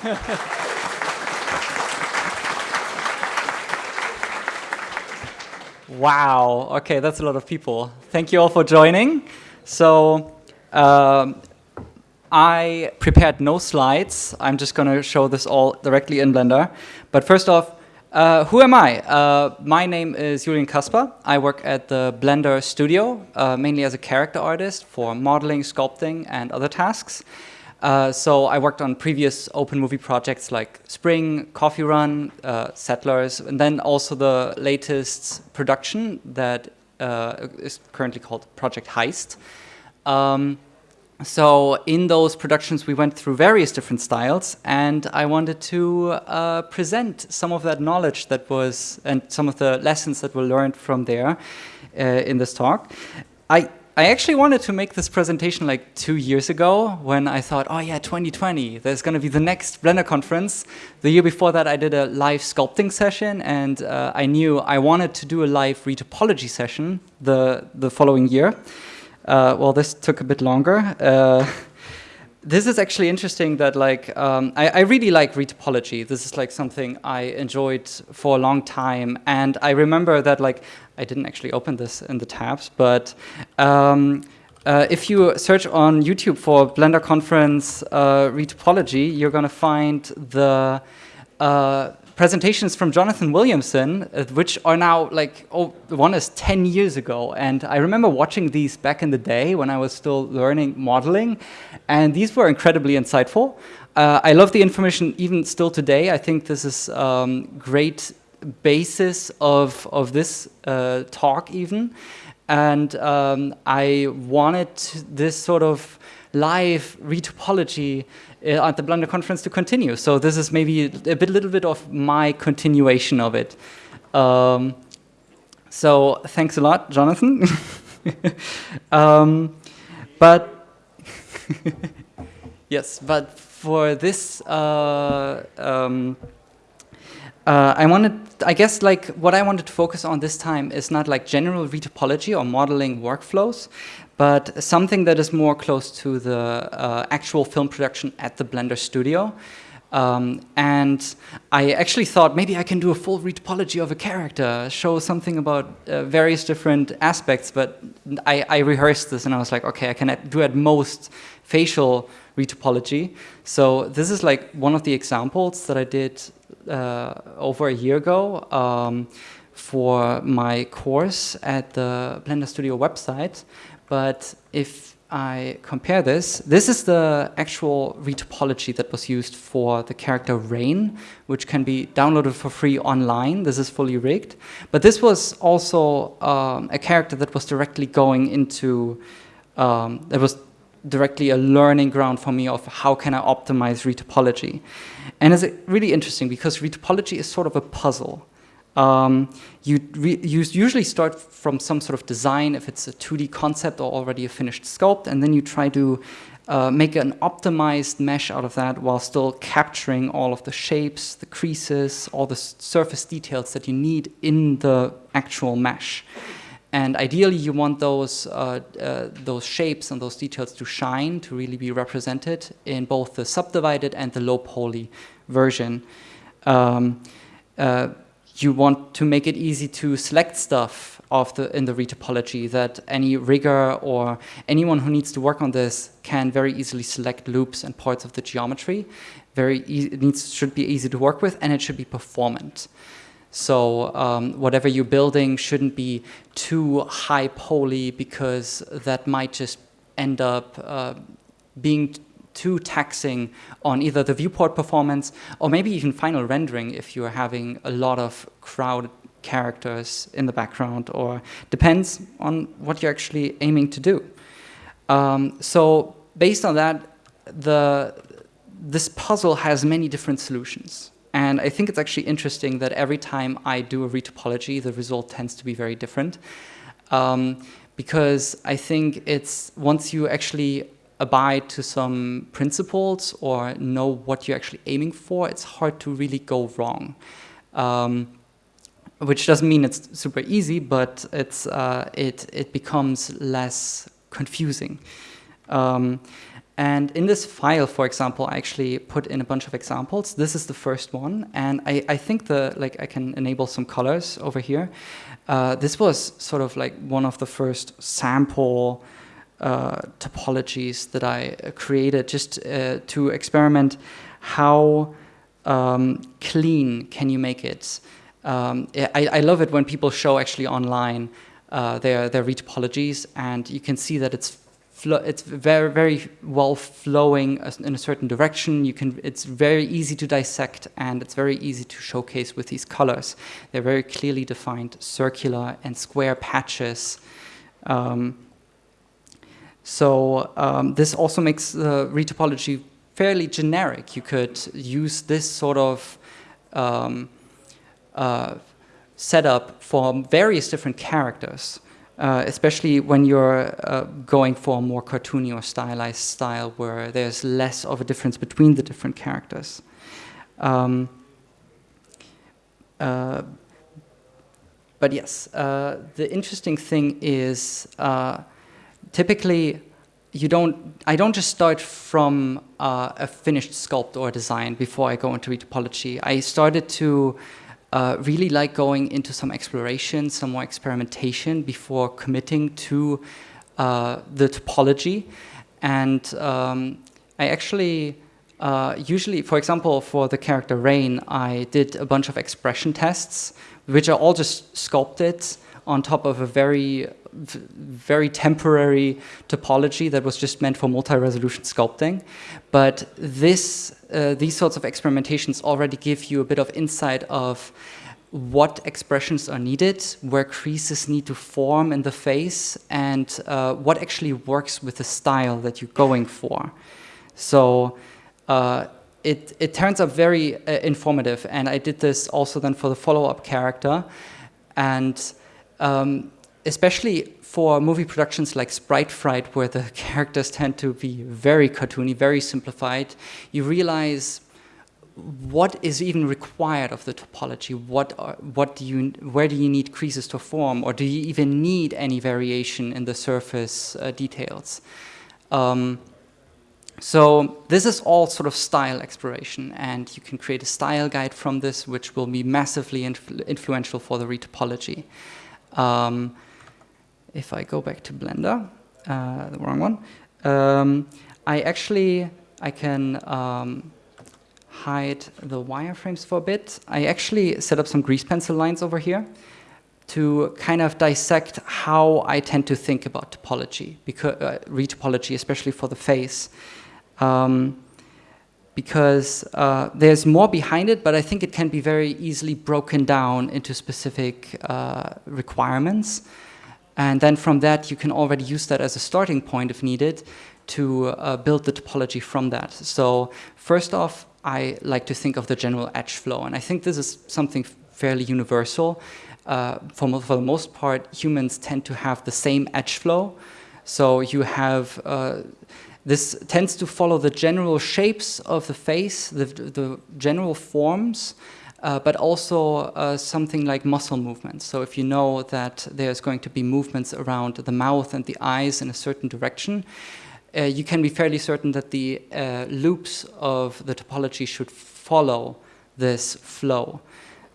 wow, okay, that's a lot of people. Thank you all for joining. So um, I prepared no slides. I'm just going to show this all directly in Blender. But first off, uh, who am I? Uh, my name is Julien Kaspar. I work at the Blender studio, uh, mainly as a character artist for modeling, sculpting, and other tasks. Uh, so I worked on previous open movie projects like Spring, Coffee Run, uh, Settlers, and then also the latest production that uh, is currently called Project Heist. Um, so in those productions, we went through various different styles, and I wanted to uh, present some of that knowledge that was, and some of the lessons that were learned from there uh, in this talk. I, I actually wanted to make this presentation like two years ago when I thought, oh yeah, 2020, there's going to be the next Blender conference. The year before that, I did a live sculpting session, and uh, I knew I wanted to do a live retopology session the, the following year. Uh, well, this took a bit longer. Uh, this is actually interesting that like, um, I, I, really like retopology. This is like something I enjoyed for a long time. And I remember that like, I didn't actually open this in the tabs, but um, uh, if you search on YouTube for Blender Conference uh, retopology, you're gonna find the uh, presentations from Jonathan Williamson, uh, which are now like, oh, one is 10 years ago. And I remember watching these back in the day when I was still learning modeling. And these were incredibly insightful. Uh, I love the information even still today. I think this is um, great basis of, of this uh, talk even. And um, I wanted this sort of live retopology uh, at the Blender conference to continue. So this is maybe a bit, little bit of my continuation of it. Um, so thanks a lot, Jonathan. um, but yes, but for this, uh, um, uh, I wanted, I guess, like what I wanted to focus on this time is not like general retopology or modeling workflows, but something that is more close to the uh, actual film production at the Blender studio. Um, and I actually thought maybe I can do a full retopology of a character, show something about uh, various different aspects, but I, I, rehearsed this and I was like, okay, I can do at most facial retopology. So this is like one of the examples that I did over a year ago um, for my course at the Blender Studio website. But if I compare this, this is the actual retopology that was used for the character Rain, which can be downloaded for free online. This is fully rigged. But this was also um, a character that was directly going into, um, that was directly a learning ground for me of how can I optimize retopology. And it's really interesting because retopology is sort of a puzzle. Um, you, you usually start from some sort of design, if it's a 2D concept or already a finished sculpt, and then you try to uh, make an optimized mesh out of that while still capturing all of the shapes, the creases, all the surface details that you need in the actual mesh. And ideally, you want those, uh, uh, those shapes and those details to shine, to really be represented in both the subdivided and the low poly version. Um, uh, you want to make it easy to select stuff of the, in the retopology that any rigger or anyone who needs to work on this can very easily select loops and parts of the geometry. Very it needs, should be easy to work with and it should be performant. So um, whatever you're building shouldn't be too high poly because that might just end up uh, being too taxing on either the viewport performance or maybe even final rendering if you're having a lot of crowd characters in the background or depends on what you're actually aiming to do. Um, so based on that, the, this puzzle has many different solutions. And I think it's actually interesting that every time I do a retopology, the result tends to be very different. Um, because I think it's once you actually abide to some principles or know what you're actually aiming for, it's hard to really go wrong. Um, which doesn't mean it's super easy, but it's, uh, it, it becomes less confusing. Um, And in this file, for example, I actually put in a bunch of examples. This is the first one, and I, I think the like I can enable some colors over here. Uh, this was sort of like one of the first sample uh, topologies that I created just uh, to experiment how um, clean can you make it. Um, I, I, love it when people show actually online uh, their, their retopologies and you can see that it's it's very very well flowing in a certain direction. You can it's very easy to dissect and it's very easy to showcase with these colors. They're very clearly defined circular and square patches. Um, so um, this also makes the retopology fairly generic. You could use this sort of um, uh, setup for various different characters. Uh, especially when you're uh, going for a more cartoony or stylized style where there's less of a difference between the different characters. Um, uh, but yes, uh, the interesting thing is uh, typically you don't, I don't just start from a finished sculpt or design before I go into retopology. I started to uh, really like going into some exploration, some more experimentation before committing to uh, the topology. And um, I actually, uh, usually, for example, for the character Rain, I did a bunch of expression tests, which are all just sculpted on top of a very, very temporary topology that was just meant for multi-resolution sculpting. But this, uh, these sorts of experimentations already give you a bit of insight of what expressions are needed, where creases need to form in the face, and uh, what actually works with the style that you're going for. So uh, it, it turns out very uh, informative, and I did this also then for the follow-up character. And um, especially for movie productions like Sprite Fright, where the characters tend to be very cartoony, very simplified, you realize what is even required of the topology? What, are, what do you, where do you need creases to form? Or do you even need any variation in the surface uh, details? Um, so this is all sort of style exploration, and you can create a style guide from this, which will be massively influ influential for the retopology. Um, if I go back to Blender, uh, the wrong one, um, I actually, I can um, hide the wireframes for a bit. I actually set up some grease pencil lines over here to kind of dissect how I tend to think about topology, because, uh, retopology, especially for the face. Um, because uh, there's more behind it, but I think it can be very easily broken down into specific uh, requirements. And then from that, you can already use that as a starting point if needed to uh, build the topology from that. So first off, I like to think of the general edge flow, and I think this is something fairly universal. Uh, for, for the most part, humans tend to have the same edge flow. So you have uh, this tends to follow the general shapes of the face, the, the general forms, uh, but also uh, something like muscle movements. So if you know that there's going to be movements around the mouth and the eyes in a certain direction, uh, you can be fairly certain that the uh, loops of the topology should follow this flow.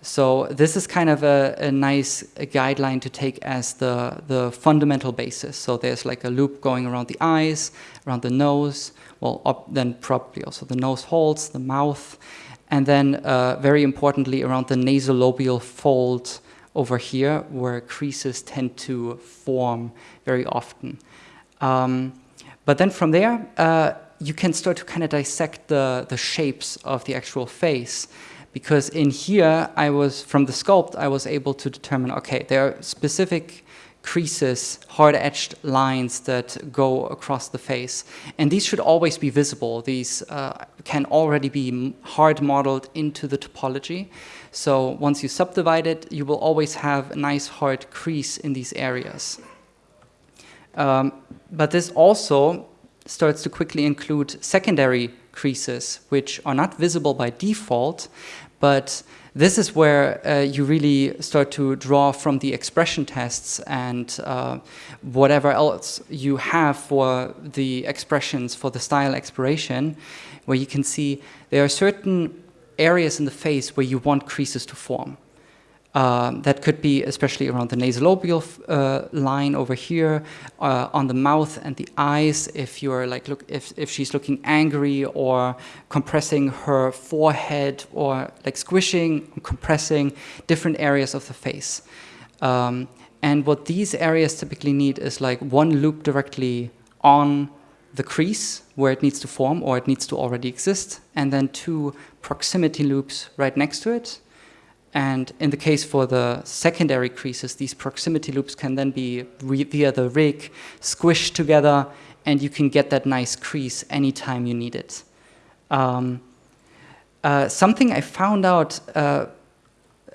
So this is kind of a, a nice guideline to take as the, the fundamental basis. So there's like a loop going around the eyes, around the nose, well, up, then probably also the nose holes, the mouth, and then uh, very importantly around the nasolabial fold over here where creases tend to form very often. Um, but then from there, uh, you can start to kind of dissect the, the shapes of the actual face. Because in here, I was, from the sculpt, I was able to determine, okay, there are specific creases, hard-edged lines that go across the face. And these should always be visible. These uh, can already be hard modeled into the topology. So once you subdivide it, you will always have a nice hard crease in these areas. Um, but this also starts to quickly include secondary creases, which are not visible by default, but this is where uh, you really start to draw from the expression tests and uh, whatever else you have for the expressions for the style exploration, where you can see there are certain areas in the face where you want creases to form. Um, that could be especially around the nasolabial uh, line over here, uh, on the mouth and the eyes. If you're like, look, if if she's looking angry or compressing her forehead or like squishing, compressing different areas of the face. Um, and what these areas typically need is like one loop directly on the crease where it needs to form or it needs to already exist, and then two proximity loops right next to it and in the case for the secondary creases, these proximity loops can then be via the rig squished together and you can get that nice crease anytime you need it. Um, uh, something I found out uh,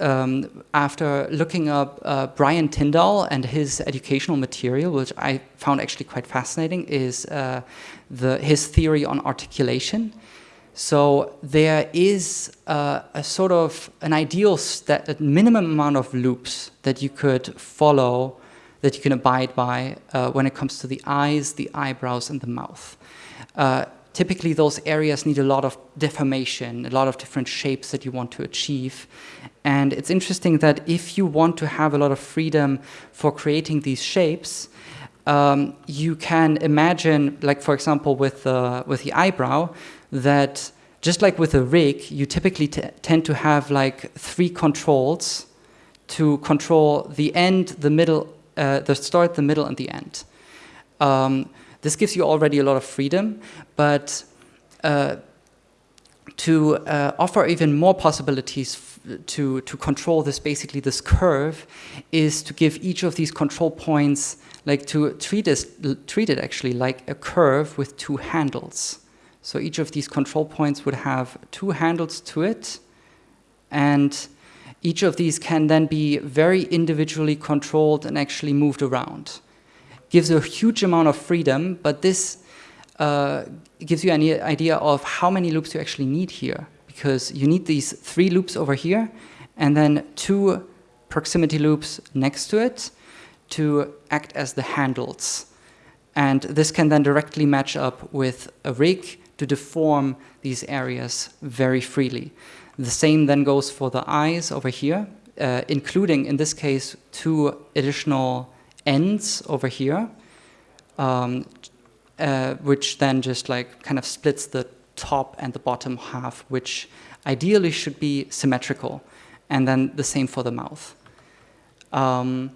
um, after looking up uh, Brian Tindall and his educational material, which I found actually quite fascinating, is uh, the, his theory on articulation. So there is a sort of an ideal a minimum amount of loops that you could follow, that you can abide by uh, when it comes to the eyes, the eyebrows, and the mouth. Uh, typically, those areas need a lot of deformation, a lot of different shapes that you want to achieve. And it's interesting that if you want to have a lot of freedom for creating these shapes, um, you can imagine, like for example, with with the eyebrow, that just like with a rig, you typically tend to have like three controls to control the end, the middle, uh, the start, the middle, and the end. Um, this gives you already a lot of freedom, but uh, to uh, offer even more possibilities to, to control this, basically this curve, is to give each of these control points, like to treat, this, treat it actually like a curve with two handles. So each of these control points would have two handles to it, and each of these can then be very individually controlled and actually moved around. Gives a huge amount of freedom, but this uh, gives you an idea of how many loops you actually need here, because you need these three loops over here, and then two proximity loops next to it to act as the handles. And this can then directly match up with a rig to deform these areas very freely. The same then goes for the eyes over here, uh, including, in this case, two additional ends over here, um, uh, which then just like kind of splits the top and the bottom half, which ideally should be symmetrical. And then the same for the mouth. Um,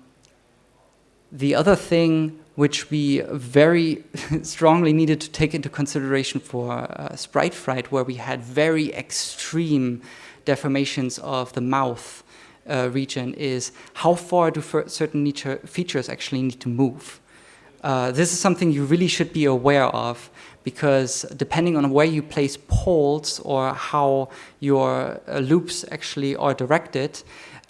the other thing which we very strongly needed to take into consideration for uh, Sprite Fright, where we had very extreme deformations of the mouth uh, region, is how far do certain features actually need to move. Uh, this is something you really should be aware of because depending on where you place poles or how your uh, loops actually are directed,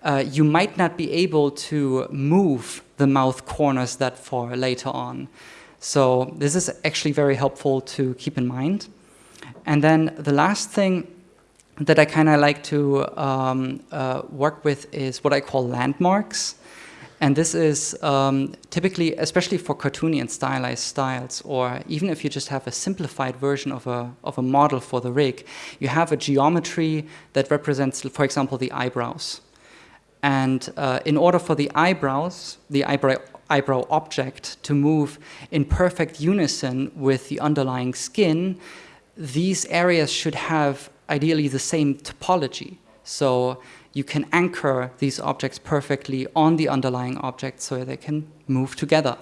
uh, you might not be able to move the mouth corners that far later on. So this is actually very helpful to keep in mind. And then the last thing that I kind of like to um, uh, work with is what I call landmarks. And this is um, typically, especially for cartoony and stylized styles, or even if you just have a simplified version of a, of a model for the rig, you have a geometry that represents, for example, the eyebrows. And uh, in order for the eyebrows, the eyebrow, eyebrow object to move in perfect unison with the underlying skin, these areas should have ideally the same topology. So you can anchor these objects perfectly on the underlying object so they can move together.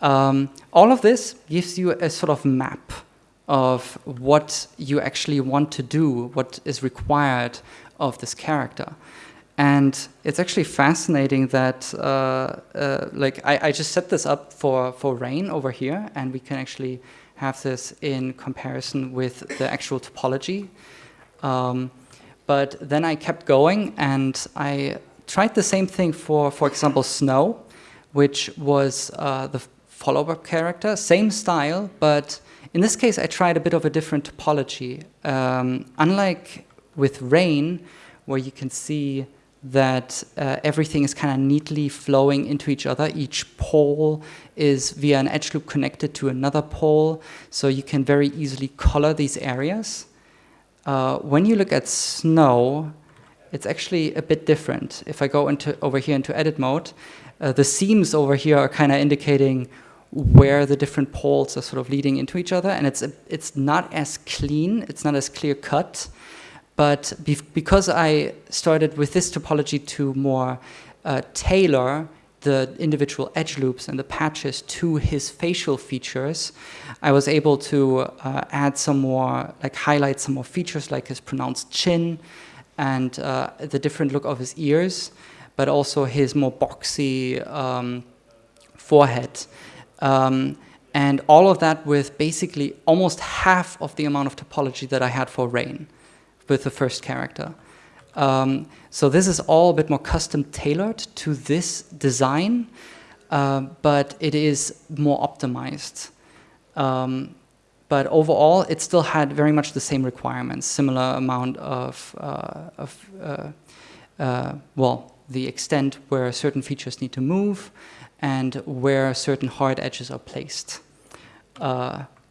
Um, all of this gives you a sort of map of what you actually want to do, what is required of this character. And it's actually fascinating that, uh, uh, like, I, I, just set this up for, for rain over here, and we can actually have this in comparison with the actual topology. Um, but then I kept going, and I tried the same thing for, for example, snow, which was uh, the follow-up character, same style, but in this case, I tried a bit of a different topology. Um, unlike with rain, where you can see that uh, everything is kind of neatly flowing into each other. Each pole is via an edge loop connected to another pole, so you can very easily color these areas. Uh, when you look at snow, it's actually a bit different. If I go into over here into edit mode, uh, the seams over here are kind of indicating where the different poles are sort of leading into each other, and it's it's not as clean, it's not as clear cut. But be because I started with this topology to more uh, tailor the individual edge loops and the patches to his facial features, I was able to uh, add some more, like highlight some more features like his pronounced chin and uh, the different look of his ears, but also his more boxy um, forehead. Um, and all of that with basically almost half of the amount of topology that I had for Rain with the first character. Um, so this is all a bit more custom tailored to this design, uh, but it is more optimized. Um, but overall, it still had very much the same requirements, similar amount of, uh, of uh, uh well, the extent where certain features need to move and where certain hard edges are placed.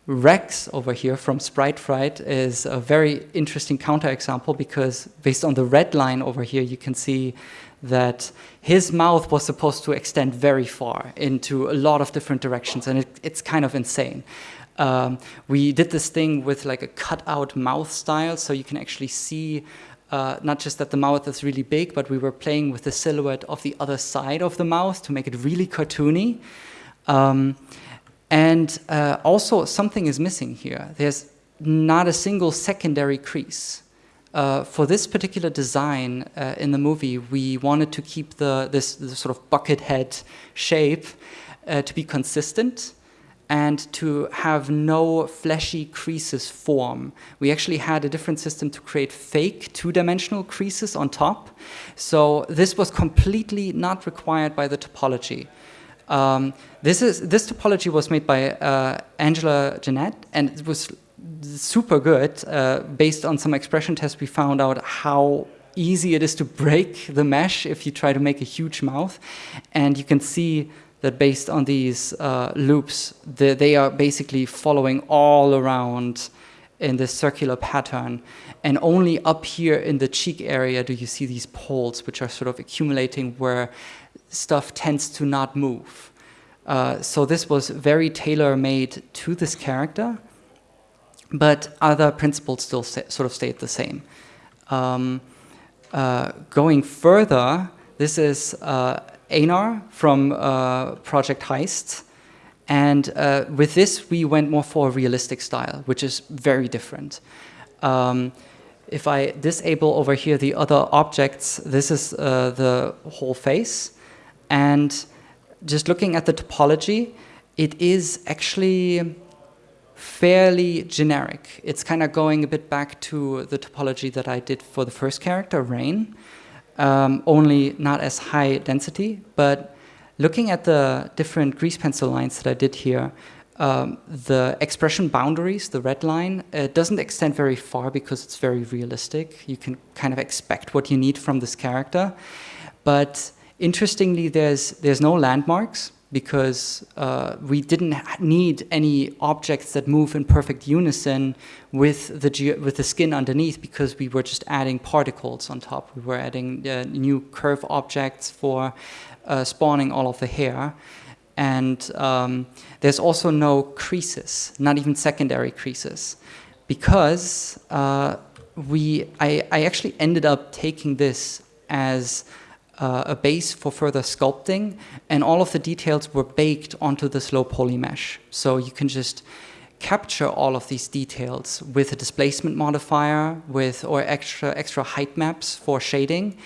Rex over here from Sprite Fright is a very interesting counterexample because based on the red line over here, you can see that his mouth was supposed to extend very far into a lot of different directions, and it, it's kind of insane. Um, we did this thing with like a cut-out mouth style, so you can actually see uh, not just that the mouth is really big, but we were playing with the silhouette of the other side of the mouth to make it really cartoony. Um, and uh, also something is missing here. There's not a single secondary crease. Uh, for this particular design uh, in the movie, we wanted to keep the, this, this sort of bucket head shape uh, to be consistent and to have no fleshy creases form. We actually had a different system to create fake two-dimensional creases on top. So this was completely not required by the topology. Um, this is this topology was made by uh, Angela Jeanette, and it was super good. Uh, based on some expression tests, we found out how easy it is to break the mesh if you try to make a huge mouth, and you can see that based on these uh, loops, the, they are basically following all around in this circular pattern. And only up here in the cheek area do you see these poles, which are sort of accumulating where stuff tends to not move. Uh, so this was very tailor-made to this character, but other principles still sort of stayed the same. Um, uh, going further, this is uh, Einar from uh, Project Heist, and uh, with this we went more for a realistic style, which is very different. Um, if I disable over here the other objects, this is uh, the whole face. And just looking at the topology, it is actually fairly generic. It's kind of going a bit back to the topology that I did for the first character, Rain, um, only not as high density. But looking at the different grease pencil lines that I did here, um, the expression boundaries, the red line, it doesn't extend very far because it's very realistic. You can kind of expect what you need from this character. But interestingly, there's, there's no landmarks because uh, we didn't need any objects that move in perfect unison with the, with the skin underneath because we were just adding particles on top. We were adding uh, new curve objects for uh, spawning all of the hair. And um, there's also no creases, not even secondary creases, because uh, we, I, I actually ended up taking this as uh, a base for further sculpting, and all of the details were baked onto this low poly mesh. So you can just capture all of these details with a displacement modifier, with or extra extra height maps for shading,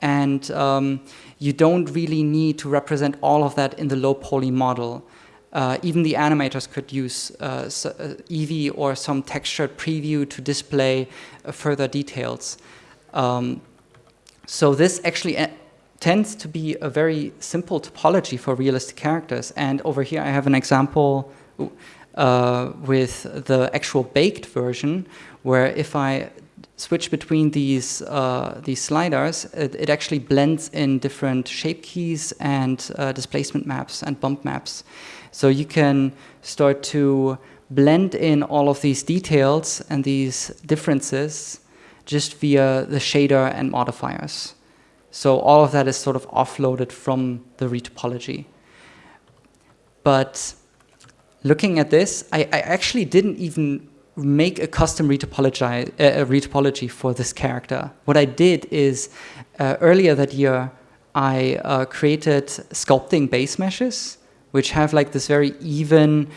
and um, you don't really need to represent all of that in the low poly model. Uh, even the animators could use uh, uh Eevee or some textured preview to display uh, further details. Um, so this actually tends to be a very simple topology for realistic characters. And over here I have an example uh, with the actual baked version, where if I switch between these uh, these sliders, it, it, actually blends in different shape keys and uh, displacement maps and bump maps. So you can start to blend in all of these details and these differences just via the shader and modifiers. So all of that is sort of offloaded from the retopology. But looking at this, I, I actually didn't even make a custom retopology, uh, retopology for this character. What I did is, uh, earlier that year, I uh, created sculpting base meshes, which have like this very even,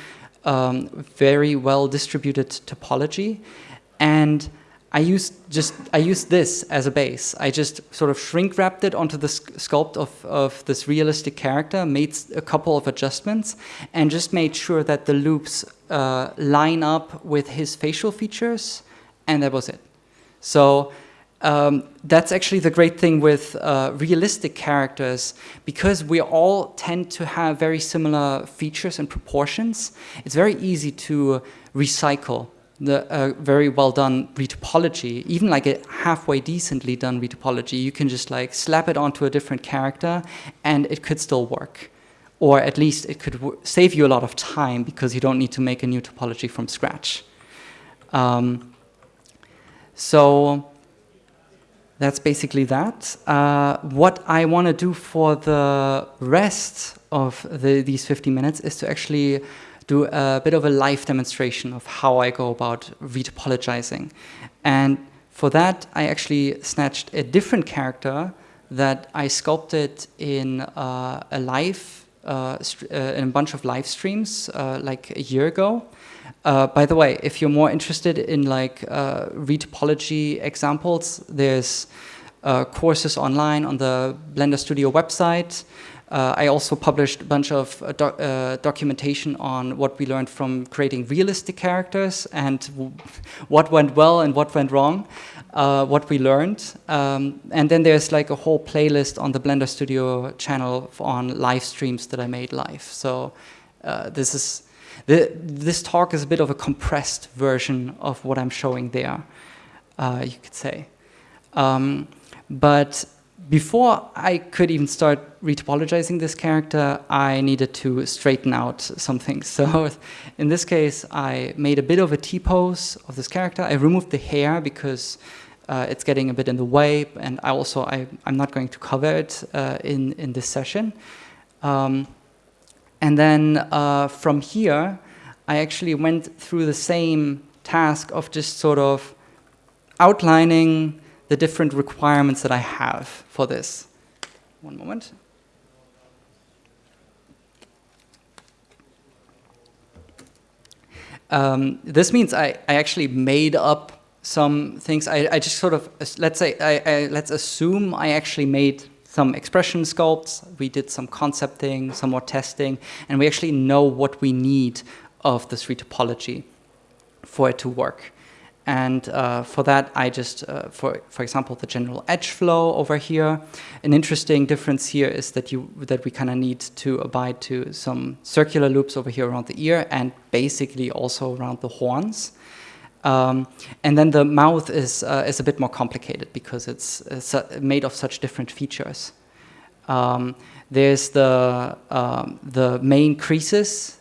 um, very well distributed topology. And I used just I used this as a base. I just sort of shrink wrapped it onto the sculpt of, of this realistic character, made a couple of adjustments, and just made sure that the loops uh, line up with his facial features, and that was it. So um, that's actually the great thing with uh, realistic characters, because we all tend to have very similar features and proportions. It's very easy to recycle the uh, very well done retopology, even like a halfway decently done retopology, you can just like slap it onto a different character and it could still work. Or at least it could save you a lot of time because you don't need to make a new topology from scratch. Um, so that's basically that. Uh, what I want to do for the rest of the, these 50 minutes is to actually do a bit of a live demonstration of how I go about retopologizing. And for that, I actually snatched a different character that I sculpted in uh, a live, uh, uh, in a bunch of live streams uh, like a year ago. Uh, by the way, if you're more interested in like uh, retopology examples, there's courses online on the Blender Studio website. Uh, I also published a bunch of uh, doc uh, documentation on what we learned from creating realistic characters and what went well and what went wrong, uh, what we learned. Um, and then there's like a whole playlist on the Blender Studio channel on live streams that I made live. So uh, this is the, this talk is a bit of a compressed version of what I'm showing there, uh, you could say. Um, but before I could even start retopologizing this character, I needed to straighten out something. So in this case, I made a bit of a T-pose of this character. I removed the hair because uh, it's getting a bit in the way, and I also, I, am not going to cover it uh, in, in this session. Um, and then uh, from here, I actually went through the same task of just sort of outlining the different requirements that I have for this. One moment. Um, this means I, I actually made up some things. I, I just sort of, let's say, I, I, let's assume I actually made some expression sculpts, we did some concepting, some more testing, and we actually know what we need of the this retopology for it to work. And uh, for that, I just, uh, for, for example, the general edge flow over here. An interesting difference here is that, you, that we kind of need to abide to some circular loops over here around the ear and basically also around the horns. Um, and then the mouth is, uh, is a bit more complicated because it's, it's made of such different features. Um, there's the, um, the main creases,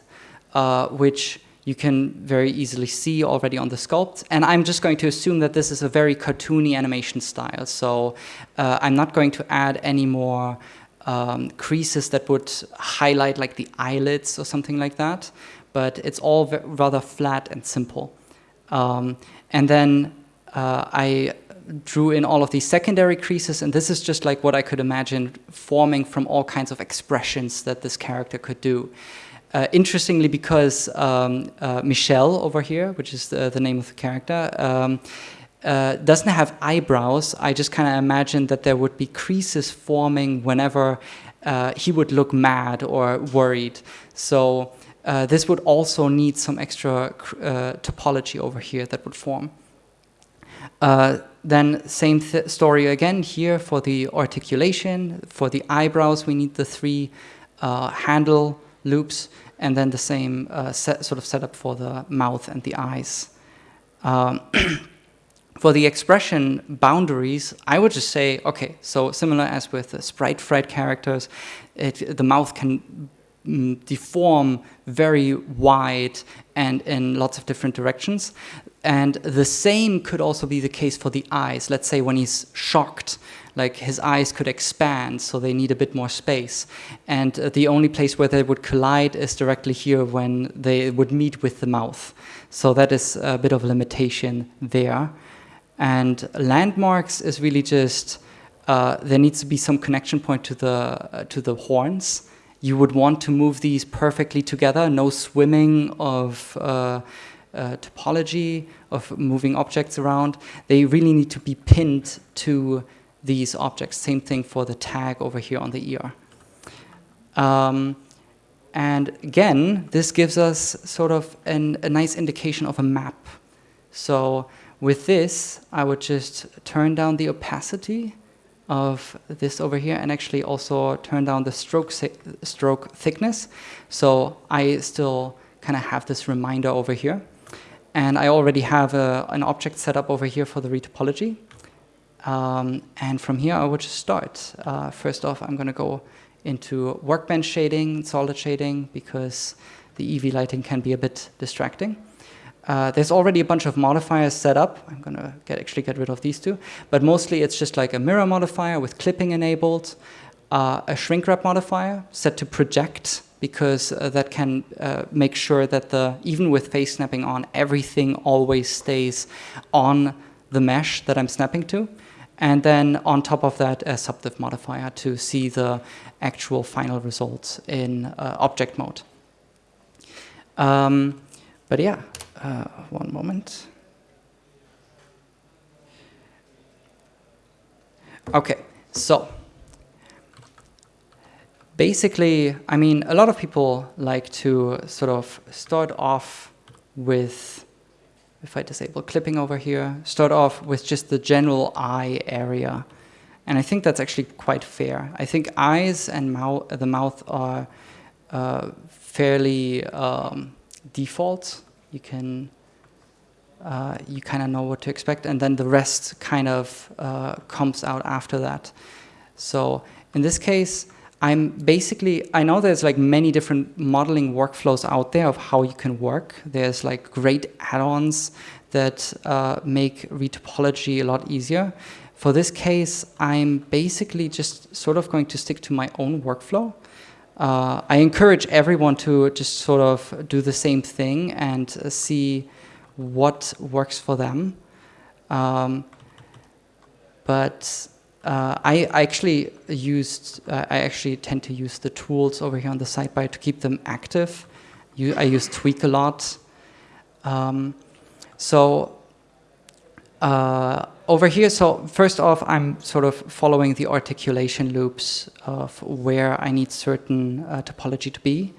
uh, which you can very easily see already on the sculpt. And I'm just going to assume that this is a very cartoony animation style. So uh, I'm not going to add any more um, creases that would highlight like the eyelids or something like that. But it's all rather flat and simple. Um, and then uh, I drew in all of these secondary creases, and this is just like what I could imagine forming from all kinds of expressions that this character could do. Uh, interestingly, because um, uh, Michelle over here, which is the, the name of the character, um, uh, doesn't have eyebrows, I just kind of imagined that there would be creases forming whenever uh, he would look mad or worried. So uh, this would also need some extra uh, topology over here that would form. then same th story again here for the articulation. For the eyebrows, we need the three handle loops and then the same uh, set, sort of setup for the mouth and the eyes. Um, for the expression boundaries, I would just say, okay, so similar as with the Sprite Fright characters, it, the mouth can mm, deform very wide and in lots of different directions. And the same could also be the case for the eyes. Let's say when he's shocked, like his eyes could expand, so they need a bit more space. And uh, the only place where they would collide is directly here when they would meet with the mouth. So that is a bit of a limitation there. And landmarks is really just, uh, there needs to be some connection point to the, uh, to the horns. You would want to move these perfectly together, no swimming of uh, uh, topology, of moving objects around. They really need to be pinned to these objects. Same thing for the tag over here on the ear. Um, and again, this gives us sort of an, a nice indication of a map. So with this, I would just turn down the opacity of this over here and actually also turn down the stroke, stroke thickness. So I still kind of have this reminder over here. And I already have a, an object set up over here for the retopology. Um, and from here, I would just start. Uh, first off, I'm going to go into workbench shading, solid shading, because the Eevee lighting can be a bit distracting. Uh, there's already a bunch of modifiers set up. I'm going to get, actually get rid of these two. But mostly it's just like a mirror modifier with clipping enabled, uh, a shrink wrap modifier set to project because uh, that can uh, make sure that the even with face snapping on, everything always stays on the mesh that I'm snapping to. And then on top of that, a subdiv modifier to see the actual final results in uh, object mode. Um, but yeah, uh, one moment. Okay, so basically, I mean, a lot of people like to sort of start off with, if I disable clipping over here, start off with just the general eye area. And I think that's actually quite fair. I think eyes and mouth, the mouth are uh, fairly um, default you can uh, you kind of know what to expect, and then the rest kind of uh, comes out after that. So in this case, I'm basically, I know there's like many different modeling workflows out there of how you can work. There's like great add-ons that uh, make retopology a lot easier. For this case, I'm basically just sort of going to stick to my own workflow uh, I encourage everyone to just sort of do the same thing and uh, see what works for them. Um, but uh, I, I, actually used, uh, I actually tend to use the tools over here on the sidebar to keep them active. You, I use Tweak a lot. Um, so uh, over here, so first off, I'm sort of following the articulation loops of where I need certain uh, topology to be.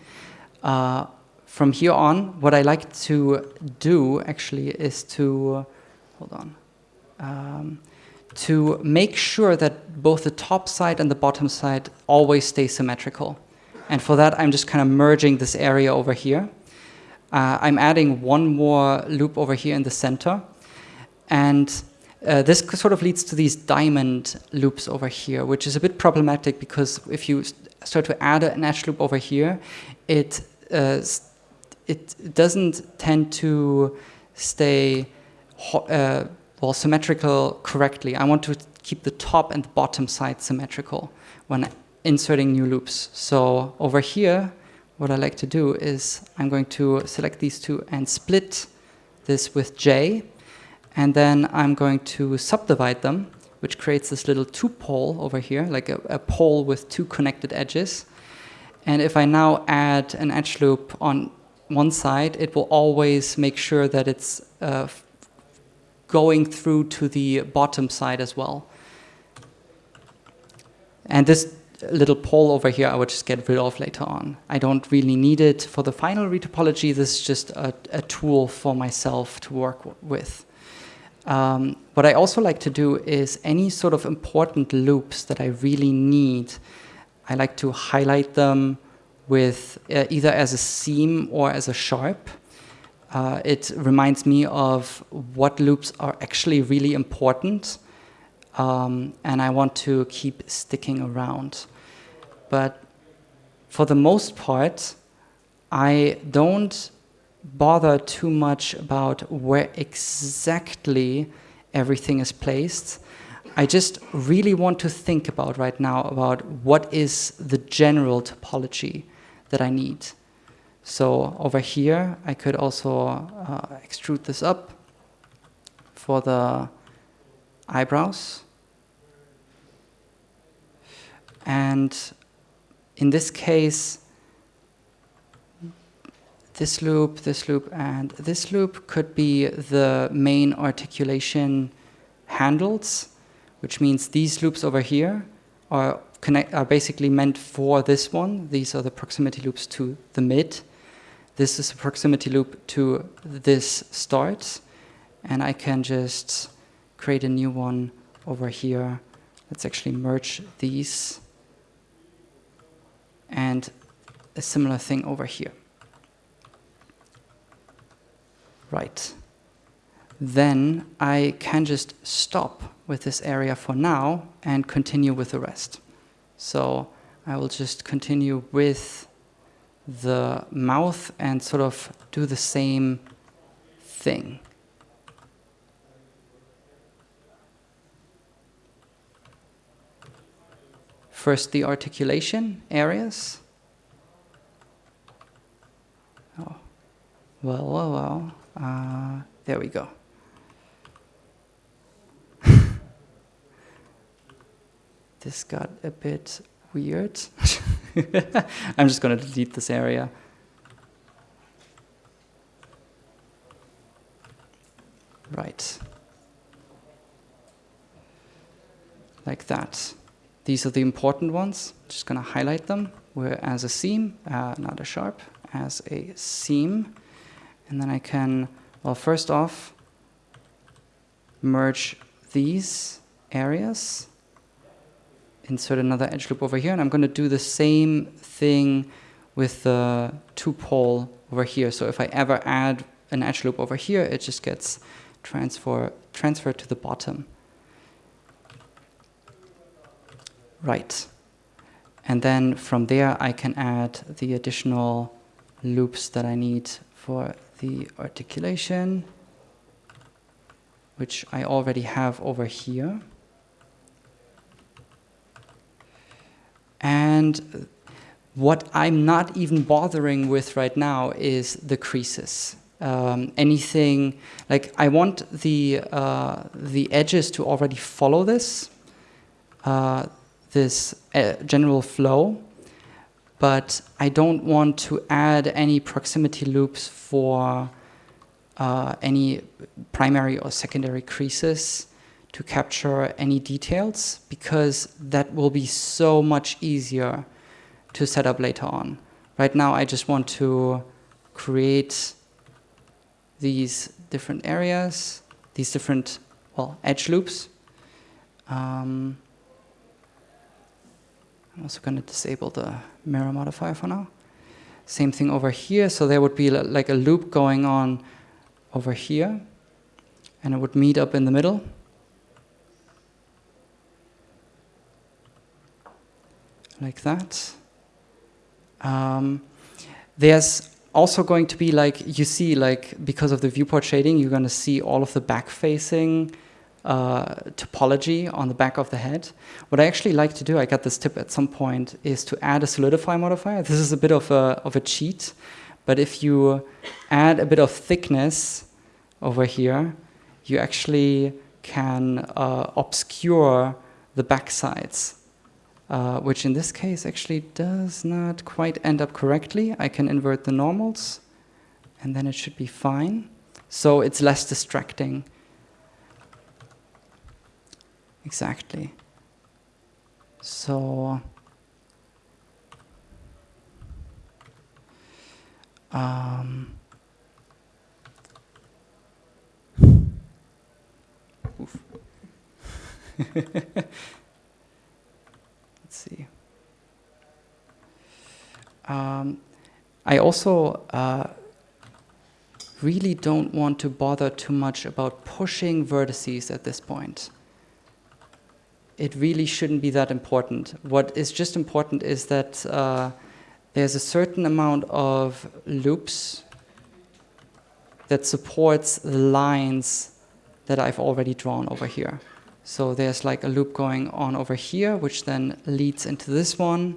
Uh, from here on, what I like to do actually is to, hold on, um, to make sure that both the top side and the bottom side always stay symmetrical. And for that, I'm just kind of merging this area over here. Uh, I'm adding one more loop over here in the center and uh, this sort of leads to these diamond loops over here, which is a bit problematic because if you start to add an edge loop over here, it uh, it doesn't tend to stay uh, well symmetrical correctly. I want to keep the top and the bottom side symmetrical when inserting new loops. So over here, what I like to do is I'm going to select these two and split this with J and then I'm going to subdivide them, which creates this little two-pole over here, like a, a pole with two connected edges. And if I now add an edge loop on one side, it will always make sure that it's uh, going through to the bottom side as well. And this little pole over here I would just get rid of later on. I don't really need it for the final retopology. This is just a, a tool for myself to work with. Um, what I also like to do is any sort of important loops that I really need, I like to highlight them with uh, either as a seam or as a sharp. Uh, it reminds me of what loops are actually really important, um, and I want to keep sticking around. But for the most part, I don't bother too much about where exactly everything is placed. I just really want to think about right now about what is the general topology that I need. So over here, I could also uh, extrude this up for the eyebrows. And in this case, this loop, this loop, and this loop could be the main articulation handles, which means these loops over here are, connect, are basically meant for this one. These are the proximity loops to the mid. This is a proximity loop to this start. And I can just create a new one over here. Let's actually merge these. And a similar thing over here. Right. Then I can just stop with this area for now and continue with the rest. So I will just continue with the mouth and sort of do the same thing. First, the articulation areas. Oh, well, well, well. Uh, there we go. this got a bit weird. I'm just going to delete this area. Right. Like that. These are the important ones. Just going to highlight them. We're as a seam, uh, not a sharp, as a seam. And then I can, well, first off, merge these areas, insert another edge loop over here, and I'm going to do the same thing with the two pole over here. So if I ever add an edge loop over here, it just gets transfer, transferred to the bottom. Right. And then from there, I can add the additional loops that I need for the articulation, which I already have over here. And what I'm not even bothering with right now is the creases. Um, anything like I want the uh, the edges to already follow this uh, this uh, general flow, but I don't want to add any proximity loops for uh, any primary or secondary creases to capture any details because that will be so much easier to set up later on. Right now I just want to create these different areas, these different, well, edge loops. Um, I'm also going to disable the mirror modifier for now. Same thing over here. So there would be like a loop going on over here. And it would meet up in the middle. Like that. Um, there's also going to be like, you see like, because of the viewport shading, you're going to see all of the back-facing uh, topology on the back of the head. What I actually like to do, I got this tip at some point, is to add a solidify modifier. This is a bit of a, of a cheat, but if you add a bit of thickness over here, you actually can uh, obscure the back sides, uh, which in this case actually does not quite end up correctly. I can invert the normals, and then it should be fine. So it's less distracting exactly. So um, see. Um, I also uh, really don't want to bother too much about pushing vertices at this point. It really shouldn't be that important. What is just important is that uh, there's a certain amount of loops that supports the lines that I've already drawn over here. So there's like a loop going on over here, which then leads into this one.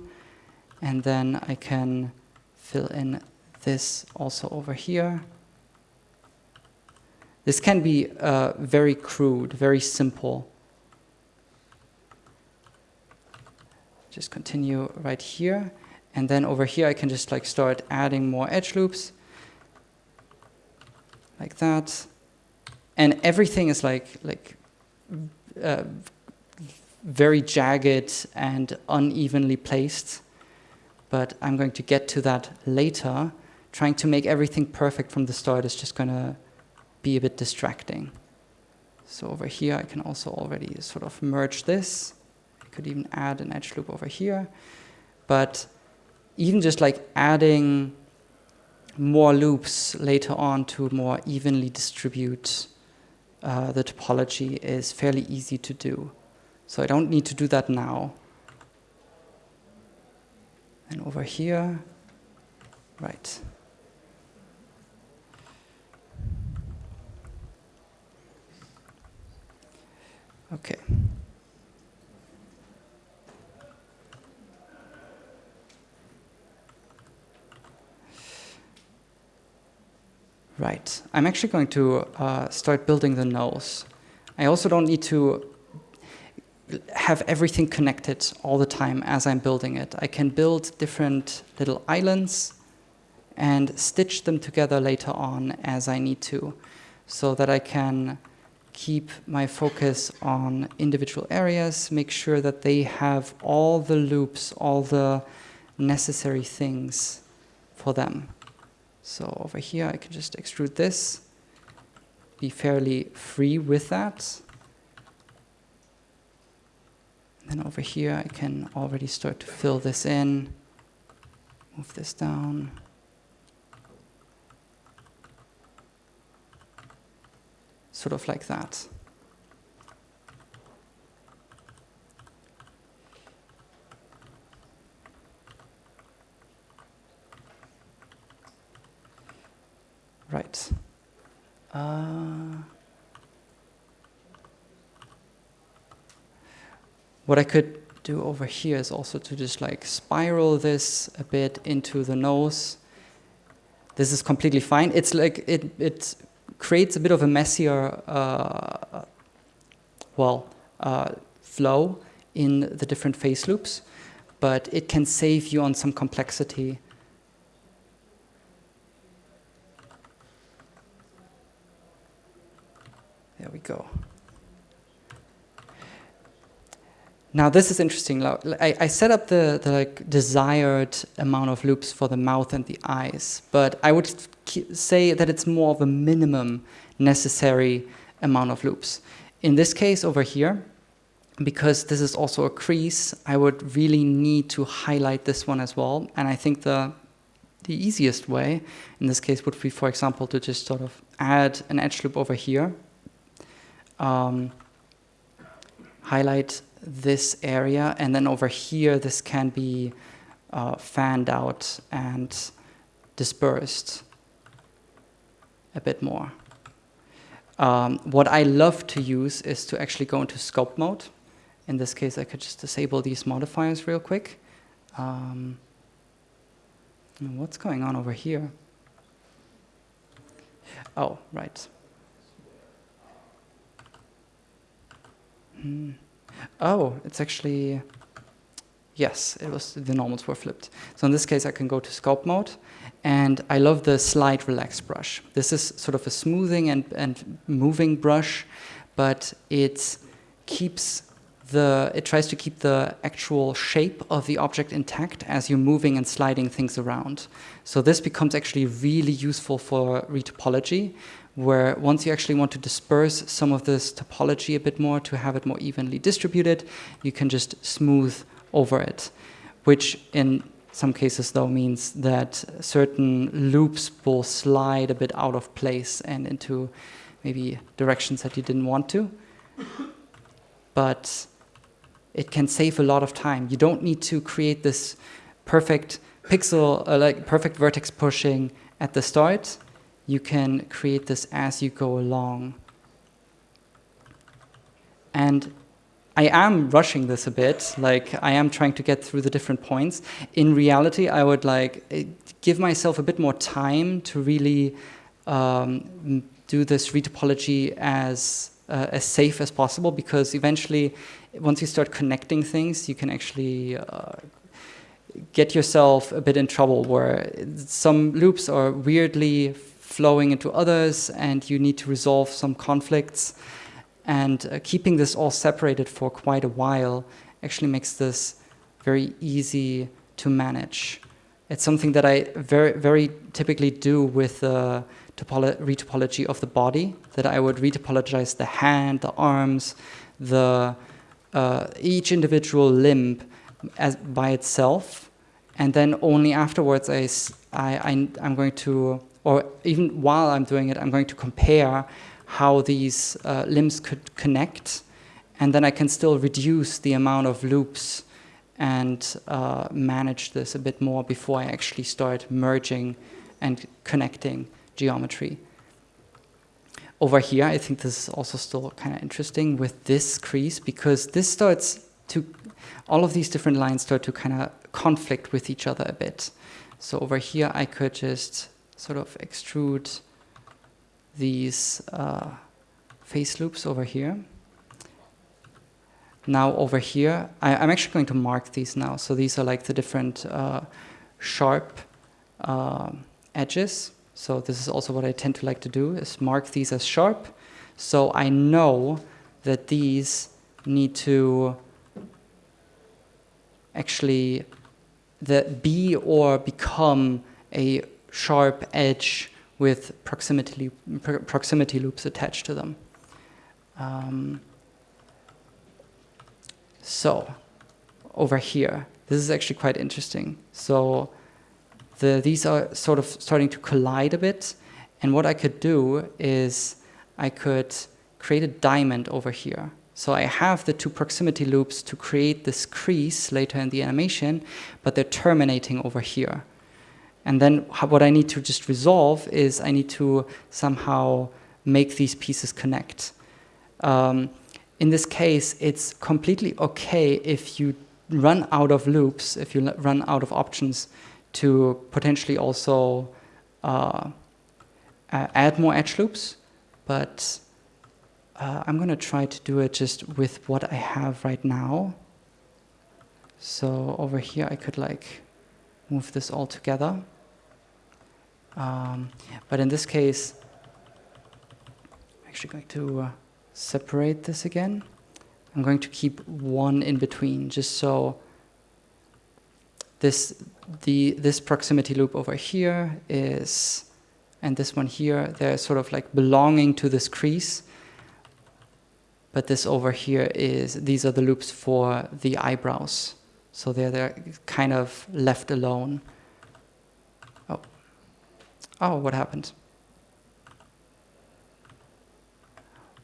And then I can fill in this also over here. This can be uh, very crude, very simple. Just continue right here. And then over here, I can just like start adding more edge loops like that. And everything is like, like uh, very jagged and unevenly placed. But I'm going to get to that later. Trying to make everything perfect from the start is just going to be a bit distracting. So over here, I can also already sort of merge this. I could even add an edge loop over here. But even just like adding more loops later on to more evenly distribute uh, the topology is fairly easy to do. So I don't need to do that now. And over here, right. Okay. Right. I'm actually going to uh, start building the nose. I also don't need to have everything connected all the time as I'm building it. I can build different little islands and stitch them together later on as I need to so that I can keep my focus on individual areas, make sure that they have all the loops, all the necessary things for them. So over here, I can just extrude this, be fairly free with that. Then over here, I can already start to fill this in, move this down. Sort of like that. Right. Uh, what I could do over here is also to just like spiral this a bit into the nose. This is completely fine. It's like it, it creates a bit of a messier, uh, well, uh, flow in the different face loops, but it can save you on some complexity There we go. Now this is interesting. I, I set up the, the like, desired amount of loops for the mouth and the eyes, but I would say that it's more of a minimum necessary amount of loops. In this case over here, because this is also a crease, I would really need to highlight this one as well. And I think the, the easiest way in this case would be, for example, to just sort of add an edge loop over here um, highlight this area and then over here this can be uh, fanned out and dispersed a bit more. Um, what I love to use is to actually go into sculpt mode. In this case, I could just disable these modifiers real quick. Um, what's going on over here? Oh, right. Mm. Oh, it's actually, yes, it was the normals were flipped. So in this case, I can go to sculpt mode, and I love the slide relax brush. This is sort of a smoothing and, and moving brush, but it keeps the, it tries to keep the actual shape of the object intact as you're moving and sliding things around. So this becomes actually really useful for retopology, where once you actually want to disperse some of this topology a bit more to have it more evenly distributed, you can just smooth over it, which in Some cases though means that certain loops will slide a bit out of place and into maybe directions that you didn't want to. But it can save a lot of time. You don't need to create this perfect pixel, uh, like perfect vertex pushing at the start. You can create this as you go along. And I am rushing this a bit, like I am trying to get through the different points. In reality, I would like eh, give myself a bit more time to really um, do this retopology as uh, as safe as possible because eventually, once you start connecting things, you can actually uh, get yourself a bit in trouble where some loops are weirdly flowing into others and you need to resolve some conflicts. And uh, keeping this all separated for quite a while actually makes this very easy to manage. It's something that I very, very typically do with the retopology of the body, that I would retopologize the hand, the arms, the uh, each individual limb as by itself, and then only afterwards I, I, I'm going to, or even while I'm doing it, I'm going to compare how these uh, limbs could connect, and then I can still reduce the amount of loops and uh, manage this a bit more before I actually start merging and connecting geometry. Over here, I think this is also still kind of interesting with this crease because this starts to, all of these different lines start to kind of conflict with each other a bit. So over here, I could just sort of extrude these uh, face loops over here. Now over here, I, am actually going to mark these now. So these are like the different uh, sharp uh, edges. So this is also what I tend to like to do, is mark these as sharp. So I know that these need to actually the be or become a sharp edge with proximity, proximity loops attached to them. Um, so over here, this is actually quite interesting. So the, these are sort of starting to collide a bit. And what I could do is I could create a diamond over here. So I have the two proximity loops to create this crease later in the animation, but they're terminating over here. And then what I need to just resolve is I need to somehow make these pieces connect. Um, in this case, it's completely okay if you run out of loops, if you run out of options to potentially also uh, add more edge loops, but uh, I'm going to try to do it just with what I have right now. So over here I could like move this all together. Um, but in this case, I'm actually going to uh, separate this again. I'm going to keep one in between just so this, the, this proximity loop over here is, and this one here, they're sort of like belonging to this crease. But this over here is, these are the loops for the eyebrows. So they're, they're kind of left alone. Oh, what happened?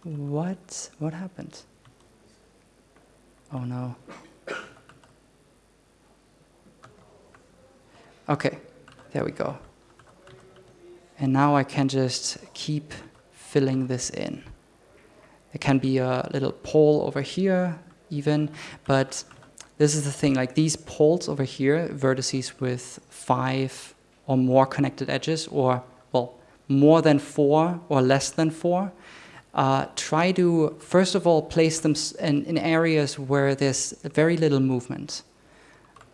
What? What happened? Oh no. Okay, there we go. And now I can just keep filling this in. There can be a little pole over here even, but this is the thing, like these poles over here, vertices with five or more connected edges, or, well, more than four or less than four, uh, try to, first of all, place them in, in areas where there's very little movement.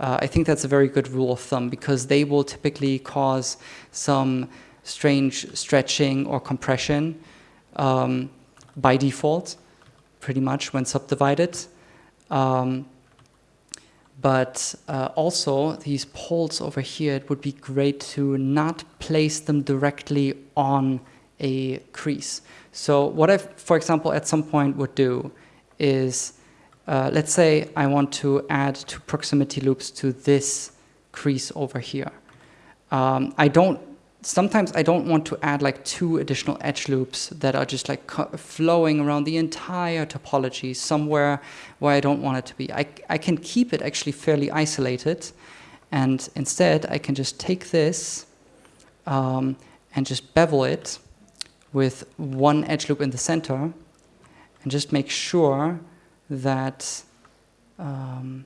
Uh, I think that's a very good rule of thumb because they will typically cause some strange stretching or compression um, by default, pretty much when subdivided. Um, but uh, also these poles over here, it would be great to not place them directly on a crease. So what I, for example, at some point would do is, uh, let's say I want to add two proximity loops to this crease over here. Um, I don't, sometimes I don't want to add like two additional edge loops that are just like flowing around the entire topology somewhere where I don't want it to be. I, I can keep it actually fairly isolated and instead I can just take this um, and just bevel it with one edge loop in the center and just make sure that, um,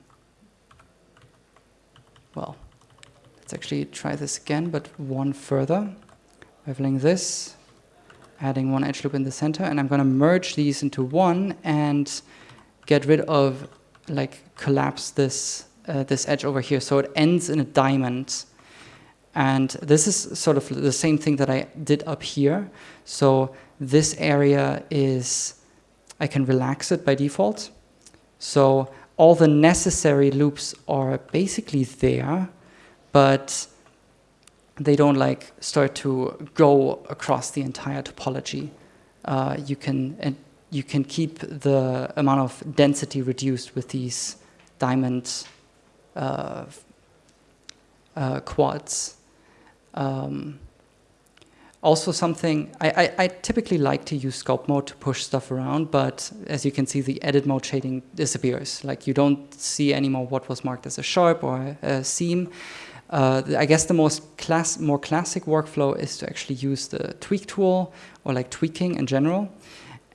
well, let's actually try this again, but one further. Beveling this, adding one edge loop in the center, and I'm going to merge these into one and get rid of, like, collapse this, uh, this edge over here. So it ends in a diamond. And this is sort of the same thing that I did up here. So this area is, I can relax it by default. So all the necessary loops are basically there, but they don't like start to go across the entire topology. Uh, you can and you can keep the amount of density reduced with these diamond uh, uh, quads. Um, also something, I, I, I, typically like to use sculpt mode to push stuff around, but as you can see, the edit mode shading disappears. Like you don't see anymore what was marked as a sharp or a, a seam. Uh, I guess the most class, more classic workflow is to actually use the tweak tool or like tweaking in general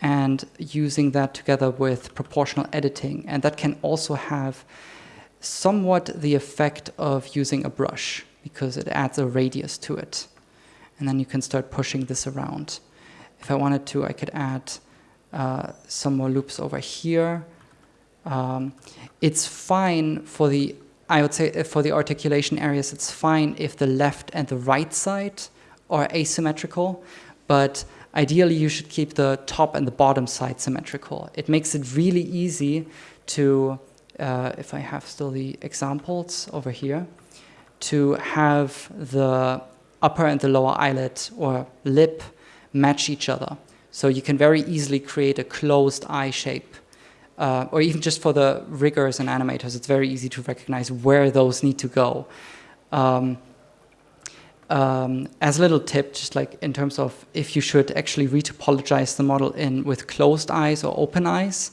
and using that together with proportional editing. And that can also have somewhat the effect of using a brush because it adds a radius to it and then you can start pushing this around. If I wanted to, I could add uh, some more loops over here. Um, it's fine for the, I would say uh, for the articulation areas, it's fine if the left and the right side are asymmetrical, but ideally you should keep the top and the bottom side symmetrical. It makes it really easy to, uh, if I have still the examples over here, to have the upper and the lower eyelid or lip match each other. So you can very easily create a closed eye shape. Uh, or even just for the riggers and animators, it's very easy to recognize where those need to go. Um, um, as a little tip, just like in terms of if you should actually retopologize the model in with closed eyes or open eyes,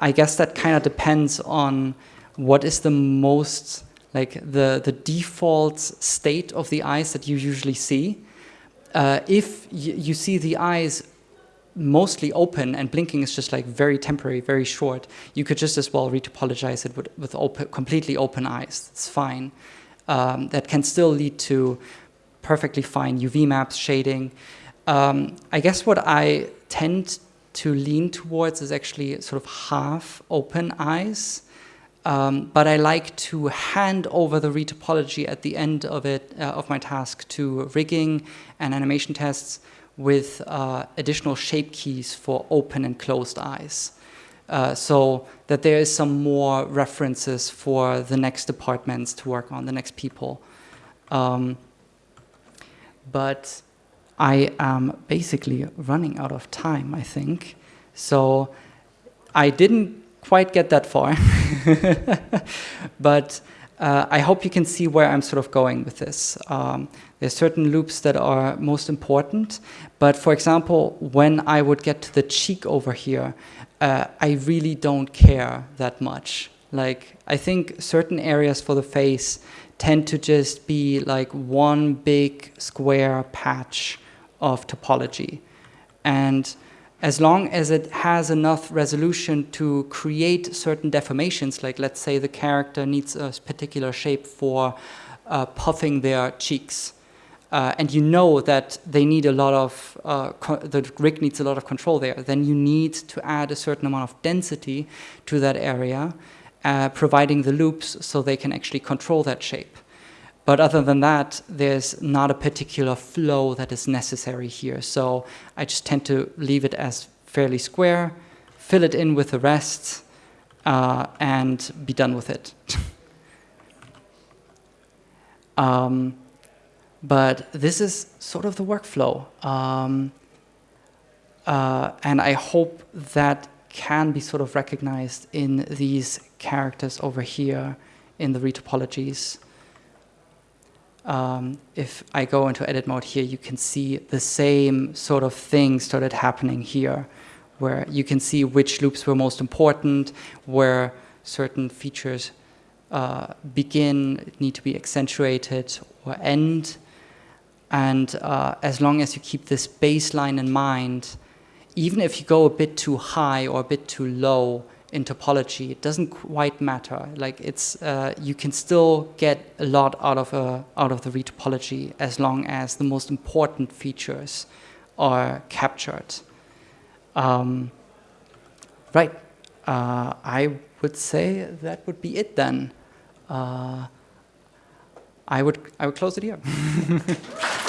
I guess that kind of depends on what is the most like the, the default state of the eyes that you usually see. Uh, if you see the eyes mostly open and blinking is just like very temporary, very short, you could just as well retopologize it with, with open, completely open eyes. It's fine. Um, that can still lead to perfectly fine UV maps, shading. Um, I guess what I tend to lean towards is actually sort of half open eyes. Um, but I like to hand over the retopology at the end of it uh, of my task to rigging and animation tests with uh, additional shape keys for open and closed eyes. Uh, so that there is some more references for the next departments to work on, the next people. Um, but I am basically running out of time, I think. So I didn't quite get that far. but uh, I hope you can see where I'm sort of going with this. Um, there's certain loops that are most important, but for example, when I would get to the cheek over here, uh, I really don't care that much. Like, I think certain areas for the face tend to just be like one big square patch of topology. And as long as it has enough resolution to create certain deformations, like let's say the character needs a particular shape for uh, puffing their cheeks, uh, and you know that they need a lot of, uh, the rig needs a lot of control there, then you need to add a certain amount of density to that area, uh, providing the loops so they can actually control that shape. But other than that, there's not a particular flow that is necessary here. So I just tend to leave it as fairly square, fill it in with the rest, uh, and be done with it. um, but this is sort of the workflow. Um, uh, and I hope that can be sort of recognized in these characters over here in the retopologies. um, if I go into edit mode here, you can see the same sort of thing started happening here, where you can see which loops were most important, where certain features uh, begin, need to be accentuated or end. And uh, as long as you keep this baseline in mind, even if you go a bit too high or a bit too low, in topology, it doesn't quite matter. Like it's, uh, you can still get a lot out of a, out of the retopology as long as the most important features are captured. Um, right. Uh, I would say that would be it then. Uh, I would I would close it here.